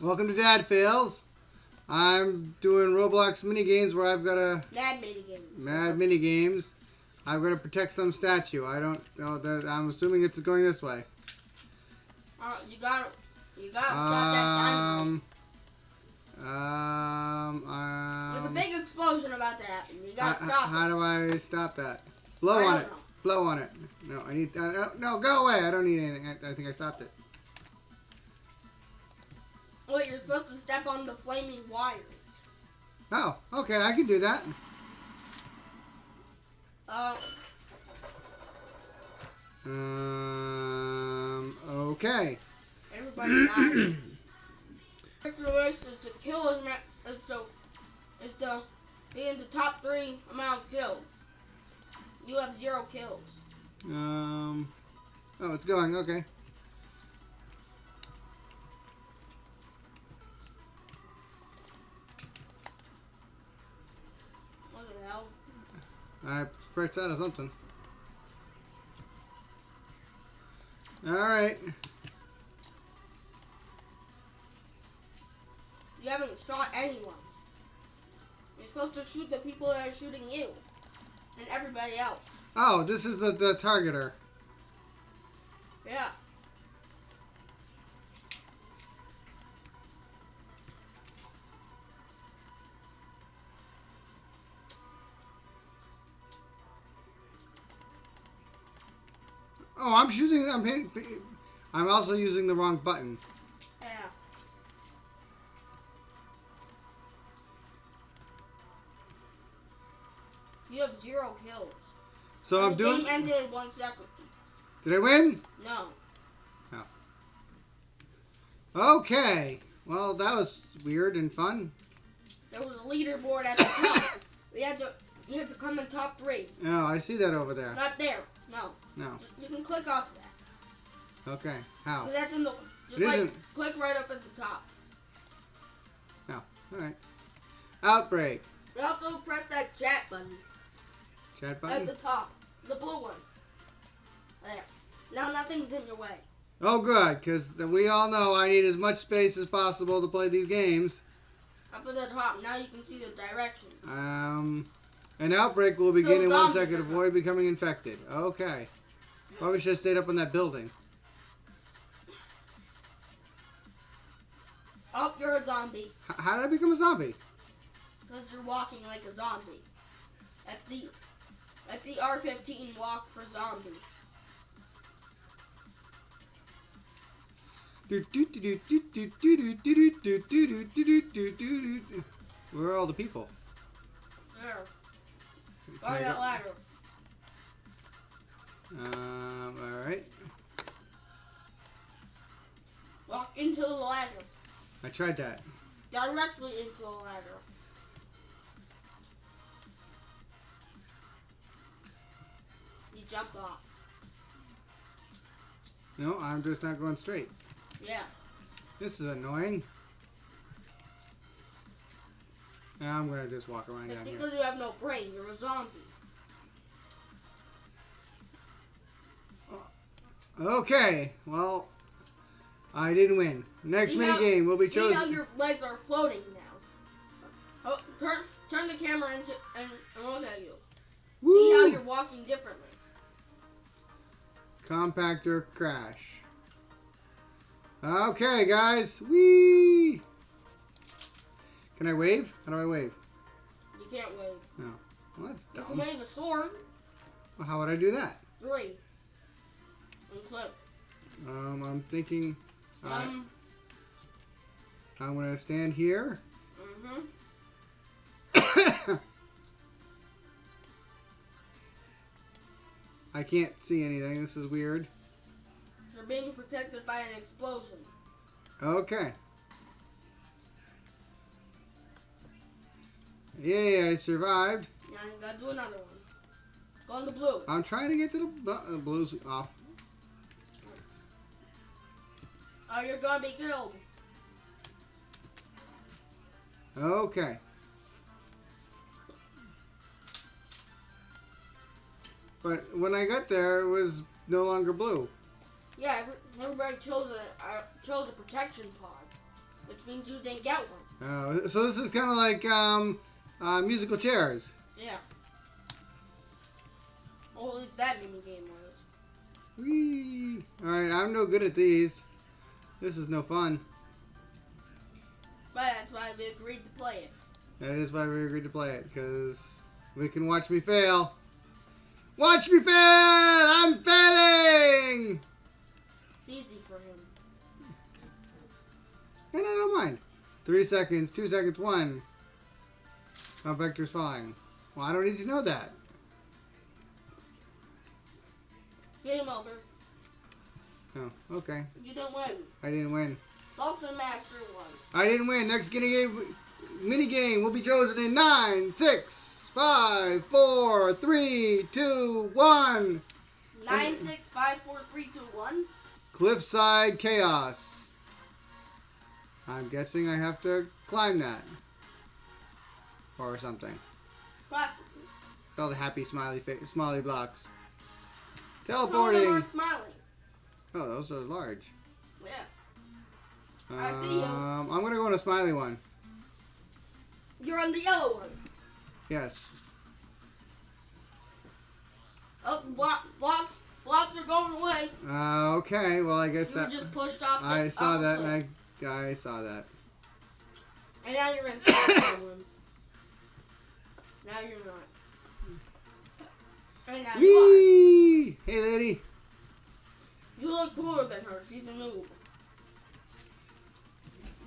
Welcome to Dad Fails. I'm doing Roblox mini games where I've got to Mad mini games. mad mini games. I've got to protect some statue. I don't know. That, I'm assuming it's going this way. Uh, you got you got to stop that dynamite. Um. Um. There's a um big explosion about to happen. You how, gotta stop how it. do I stop that? Blow I on it. know. Blow on it. No, I need. Uh, no, go away. I don't need anything. I, I think I stopped it. Wait, you're supposed to step on the flaming wires. Oh, okay. I can do that. Uh, Um. Okay. everybody dies. Is to kill as is to is to be in the top three amount of kills. You have zero kills. Um. Oh, it's going. Okay. I pressed out of something. All right. You haven't shot anyone. You're supposed to shoot the people that are shooting you. And everybody else. Oh, this is the the targeter. Yeah. Oh, I'm using. I'm hitting. I'm also using the wrong button. Yeah. You have zero kills. So I'm the doing. game ended one second. Did I win? No. Oh. Okay. Well, that was weird and fun. There was a leaderboard at the top. we had to you had to come in top three. Oh, I see that over there. Not there. No. No. You can click off that. Okay. How? that's in the just It like isn't. click right up at the top. No. All right. Outbreak. We also press that chat button Chat button. at the top. The blue one. There. Now nothing's in your way. Oh, good, because we all know I need as much space as possible to play these games. Up at the top. Now you can see the directions. Um, an outbreak will begin so in one second avoid becoming infected. Okay. Probably should have stayed up on that building. Oh, you're a zombie. H how did I become a zombie? Because you're walking like a zombie. That's the that's the R15 walk for zombie. Where are all the people? There. Can I that go- ladder. Um, all right. Walk into the ladder. I tried that. Directly into the ladder. You jumped off. No, I'm just not going straight. Yeah. This is annoying. I'm gonna just walk around down here. because you have no brain. You're a zombie. Oh, okay, well, I didn't win. Next mini game will be chosen. See how your legs are floating now. Oh, turn turn the camera into and, and look at you. See how you're walking differently. Compactor crash. Okay, guys. Whee! Can I wave? How do I wave? You can't wave. No. Well, that's You can wave a sword. Well, how would I do that? Three. And click. Um, I'm thinking I, Um. I'm gonna stand here. Mm-hmm. I can't see anything. This is weird. You're being protected by an explosion. Okay. Yay, I survived. Now you gotta do another one. Go on the blue. I'm trying to get to the uh, blues off. Oh, you're gonna be killed. Okay. But when I got there, it was no longer blue. Yeah, everybody chose a uh, chose a protection pod. which means you didn't get one. Oh, so this is kind of like um, uh, musical chairs. Yeah. Oh, at least that mini game was. Whee! Alright, I'm no good at these. This is no fun. But that's why we agreed to play it. That is why we agreed to play it, because we can watch me fail. Watch me fail! I'm failing! It's easy for him. And I don't mind. Three seconds, two seconds, one. My vector's fine. Well, I don't need to know that. Game over. Oh, okay. You didn't win. I didn't win. Dolphin Master won. I didn't win. Next mini game, mini game will be chosen in nine, six, five, four, three, two, one. Nine, six, five, four, three, two, one. Cliffside Chaos. I'm guessing I have to climb that. Or something. Possibly. All the happy smiley fa- smiley blocks. Some of them Teleporting. smiling. Oh, those are large. Yeah. I see you. Um, I'm gonna go on a smiley one. You're on the yellow one. Yes. Oh, block, blocks, blocks are going away. Uh, okay. Well, I guess You that just pushed off. The, I saw that, and. I I saw that. And now you're in someone. Now you're not. Now you Whee! Hey, lady. You look cooler than her. She's a noob.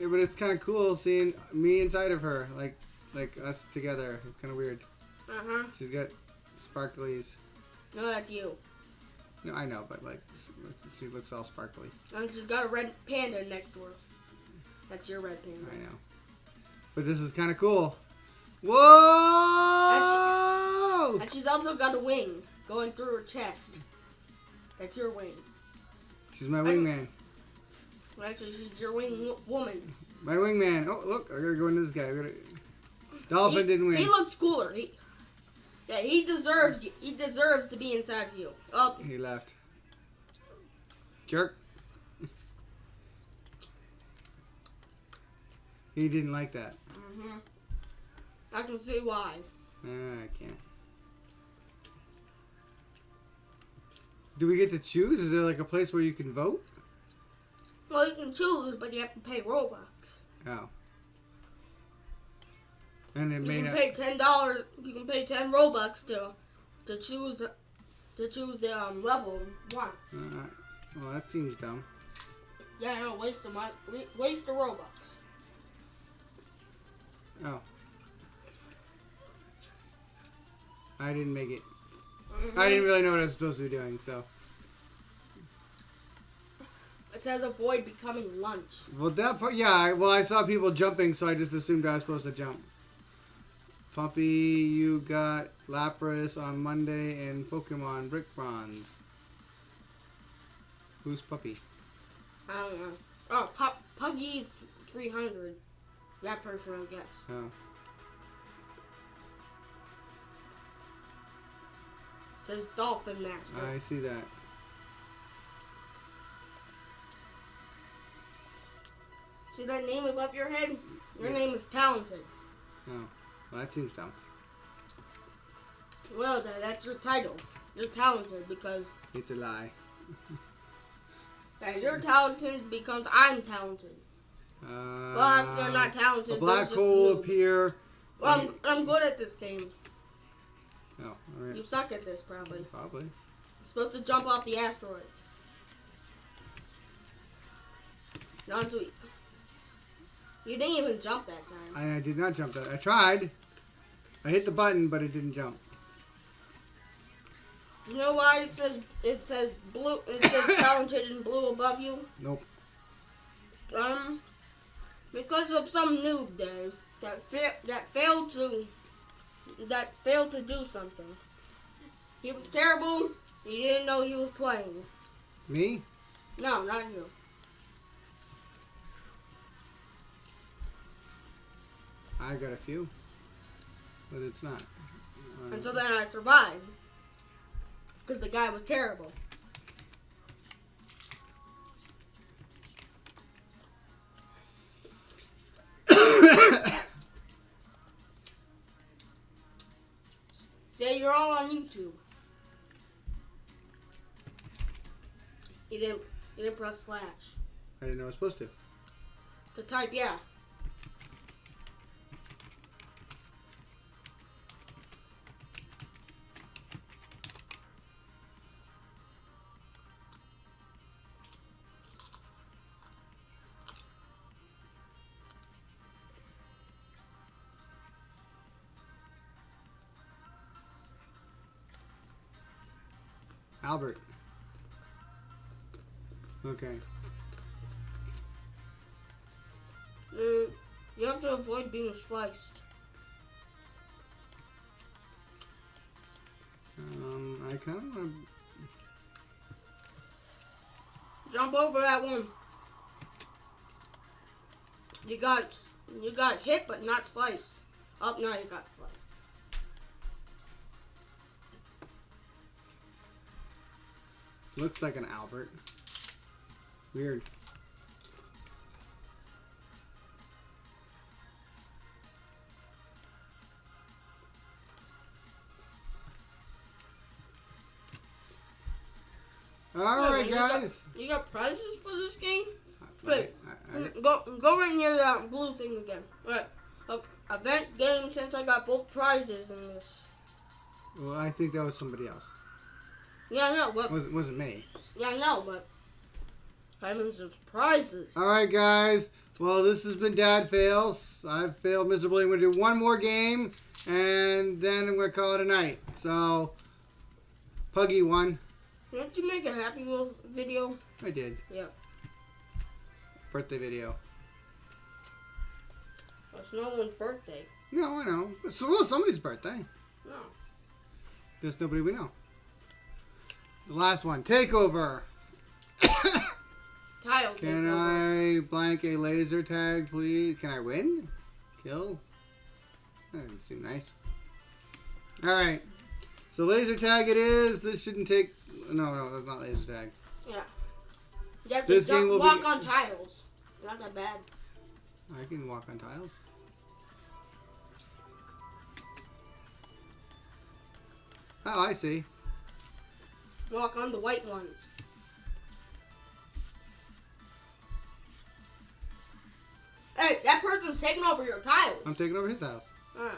Yeah, but it's kind of cool seeing me inside of her, like like us together. It's kind of weird. Uh huh. She's got sparklies. No, that's you. No, I know, but like she looks all sparkly. And she's got a red panda next to her. That's your red panda. I know. But this is kind of cool. Whoa! And she's also got a wing going through her chest. That's your wing. She's my wingman. Well, actually, she's your wing woman. My wingman. Oh, look, I gotta go into this guy. I gotta... Dolphin he, didn't win. He looks cooler. He, yeah, he deserves. you- He deserves to be inside of you. Oh, He left. Jerk. he didn't like that. hmm I can see why. Ah, I can't. Do we get to choose? Is there like a place where you can vote? Well, you can choose, but you have to pay Robux. Oh. And it You may can not. pay ten dollars. You can pay ten Robux to to choose to choose the um, level once. Uh, well, that seems dumb. Yeah, no, waste the money, waste the Robux. Oh. I didn't make it. Mhm. I didn't really know what I was supposed to be doing, so. It says avoid becoming lunch. Well, that part, yeah. I, well, I saw people jumping, so I just assumed I was supposed to jump. Puppy, you got Lapras on Monday and Pokemon Brick Bronze. Who's Puppy? I don't know. Oh, Pug Puggy 300. That person, I guess. Oh. Says Dolphin Master. I see that. See that name above your head? Your name is Talented. Oh. Well, that seems dumb. Well, then, that's your title. You're talented because It's a lie. and you're talented because I'm talented. Uh, Well, you're not talented. A black hole appear. Well, I'm, I'm good at this game. Oh, alright. You suck at this, probably. You're Probably. supposed to jump off the asteroids. Not to. You didn't even jump that time. I, I did not jump that. I tried. I hit the button, but it didn't jump. You know why it says it says blue? It says talented in blue above you. Nope. Um, because of some noob there that fa- that failed to that failed to do something. He was terrible. He didn't know he was playing. Me? No, not you. I got a few. But it's not. And then I survived because the guy was terrible. YouTube. You didn't. You didn't press slash I didn't know I was supposed to. to type. Yeah. Albert. Okay. Mm, you have to avoid being sliced. Um, I kind of want to... Jump over that one. You got you got hit but not sliced. Up now you got sliced. Looks like an Albert. Weird. All right, you got- guys. You got prizes for this game? Wait, I- I- Go go right near that blue thing again. Right. Uh, event game since I got both prizes in this. well, I think that was somebody else. Yeah, I know, but It wasn't, me. yeah, I know, but Diamonds of prizes. All right, guys. Well, this has been Dad Fails. I've failed miserably. I'm going to do one more game, and then I'm going to call it a night. So, Puggy won. Didn't you make a Happy Wheels video? I did. Yeah. Birthday video. It's no one's birthday. No, I know. It's well, somebody's birthday. No. There's nobody we know. The last one. Takeover. Tile. Can. I blank a laser tag, please? Can I win? Kill? That doesn't seem nice. Alright. So laser tag it is. This shouldn't take... No, no, that's not laser tag. You have to This game will be- walk on tiles. Not that bad. I can walk on tiles. Oh, I see. Walk on the white ones. Hey, that person's taking over your tiles. I'm taking over his house. Alright.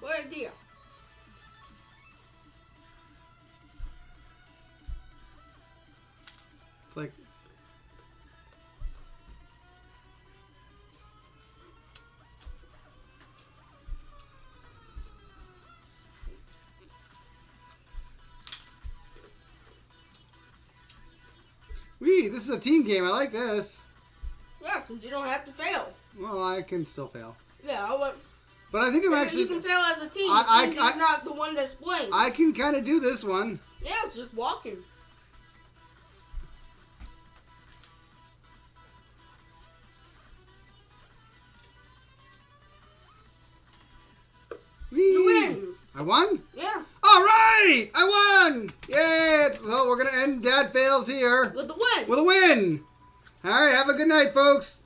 What idea? It's like... this is a team game. I like this. Yeah, because you don't have to fail. Well, I can still fail. Yeah, I want. But I think I'm actually... you can fail as a team. I- I- I- not the one that's playing. I can kind of do this one. yeah, it's just walking. Wee. You win. I won? Yeah, All right! I won! Yay! It's, well, we're going to end Dad Fails here with the win. with a win. All right, have a good night, folks.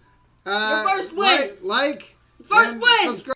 Uh, Your first win. Like, like First win. subscribe.